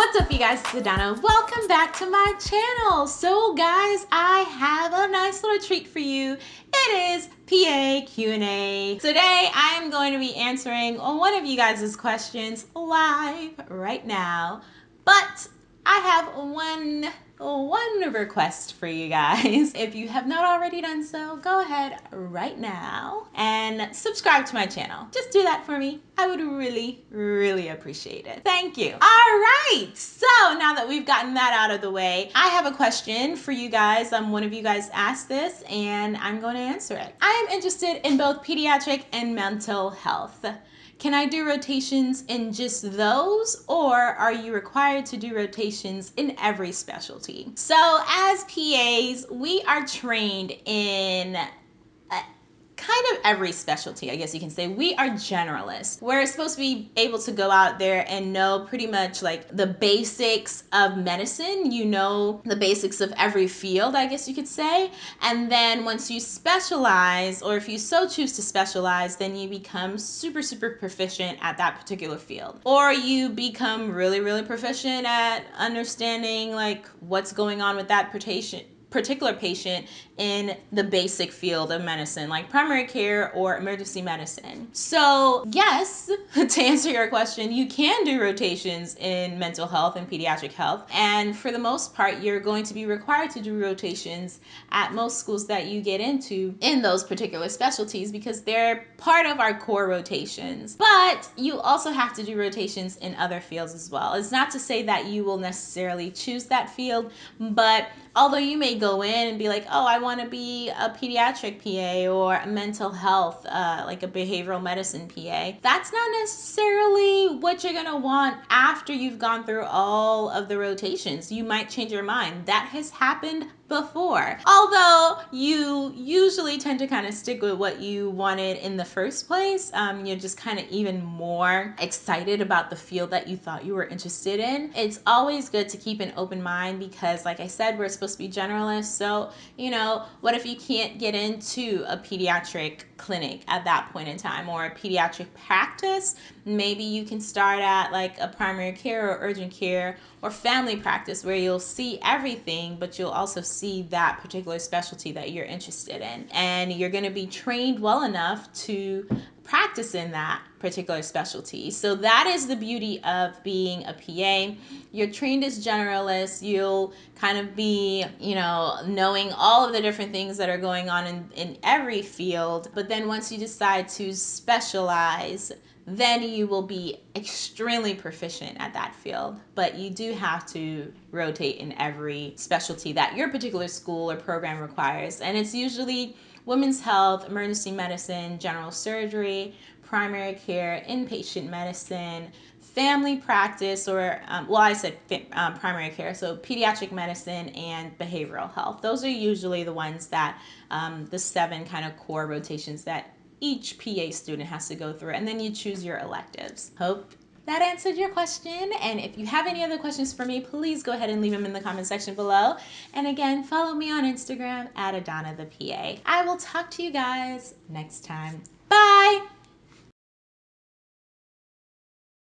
what's up you guys, it's. Welcome back to my channel. So guys, I have a nice little treat for you. It is PA Q&A. Today I am going to be answering one of you guys' questions live right now. But I have one one request for you guys. If you have not already done so, go ahead right now and subscribe to my channel. Just do that for me. I would really, really appreciate it. Thank you. All right. So now that we've gotten that out of the way, I have a question for you guys. Um, one of you guys asked this and I'm going to answer it. I am interested in both pediatric and mental health. Can I do rotations in just those or are you required to do rotations in every specialty? So as PAs, we are trained in uh, kind of every specialty, I guess you can say. We are generalists. We're supposed to be able to go out there and know pretty much like the basics of medicine. You know the basics of every field, I guess you could say. And then once you specialize, or if you so choose to specialize, then you become super, super proficient at that particular field. Or you become really, really proficient at understanding like what's going on with that patient particular patient in the basic field of medicine, like primary care or emergency medicine. So yes, to answer your question, you can do rotations in mental health and pediatric health. And for the most part, you're going to be required to do rotations at most schools that you get into in those particular specialties because they're part of our core rotations. But you also have to do rotations in other fields as well. It's not to say that you will necessarily choose that field, but although you may go in and be like, oh, I want to be a pediatric PA or a mental health, uh, like a behavioral medicine PA, that's not necessarily what you're going to want after you've gone through all of the rotations. You might change your mind. That has happened before. Although you usually tend to kind of stick with what you wanted in the first place, um, you're just kind of even more excited about the field that you thought you were interested in. It's always good to keep an open mind because like I said, we're supposed to be So, you know, what if you can't get into a pediatric clinic at that point in time or a pediatric practice? Maybe you can start at like a primary care or urgent care or family practice where you'll see everything, but you'll also see that particular specialty that you're interested in. And you're going to be trained well enough to practice in that particular specialty. So that is the beauty of being a PA. You're trained as generalists. You'll kind of be, you know, knowing all of the different things that are going on in, in every field. But then once you decide to specialize, then you will be extremely proficient at that field. But you do have to rotate in every specialty that your particular school or program requires. And it's usually women's health, emergency medicine, general surgery, primary care, inpatient medicine, family practice, or, um, well, I said um, primary care, so pediatric medicine and behavioral health. Those are usually the ones that, um, the seven kind of core rotations that each PA student has to go through, and then you choose your electives. Hope that answered your question. And if you have any other questions for me, please go ahead and leave them in the comment section below. And again, follow me on Instagram at Adana the PA. I will talk to you guys next time. Bye!